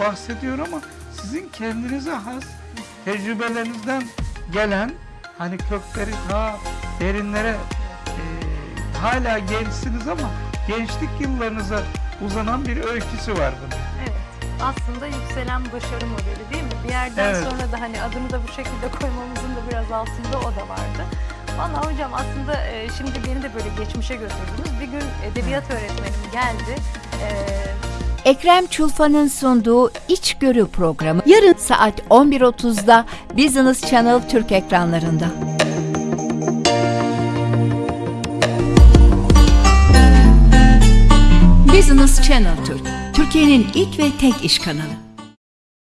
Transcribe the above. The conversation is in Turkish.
bahsediyor ama sizin kendinize has tecrübelerinizden gelen hani kökleri daha derinlere e, hala gençsiniz ama gençlik yıllarınıza uzanan bir öyküsü var bunun. Evet. Aslında yükselen başarı modeli değil mi? Bir yerden Evet. sonra da hani adını da bu şekilde koymamızın da biraz altında o da vardı. Valla hocam aslında e, şimdi beni de böyle geçmişe götürdünüz. Bir gün edebiyat öğretmenim geldi. E, Ekrem Çulfa'nın sunduğu İçgörü programı yarın saat 11.30'da Business Channel Türk ekranlarında. Business Channel Türk, Türkiye'nin ilk ve tek iş kanalı.